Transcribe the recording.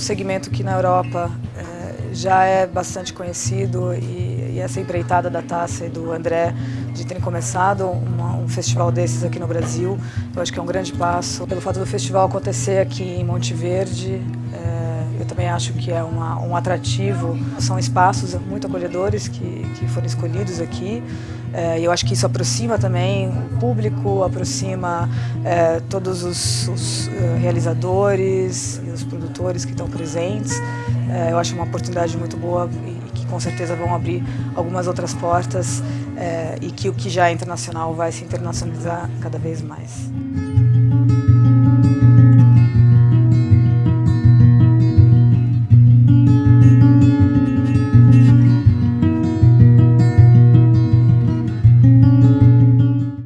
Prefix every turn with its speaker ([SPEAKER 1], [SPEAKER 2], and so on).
[SPEAKER 1] segmento que na Europa é, já é bastante conhecido e, e, essa empreitada da Taça e do André de terem começado uma, um festival desses aqui no Brasil, eu acho que é um grande passo. Pelo fato do festival acontecer aqui em Monte Verde, é, eu também acho que é uma, um atrativo. São espaços muito acolhedores que, que foram escolhidos aqui. É, eu acho que isso aproxima também o público, aproxima é, todos os, os uh, realizadores e os produtores que estão presentes. É, eu acho uma oportunidade muito boa e que com certeza vão abrir algumas outras portas é, e que o que já é internacional vai se internacionalizar cada vez mais.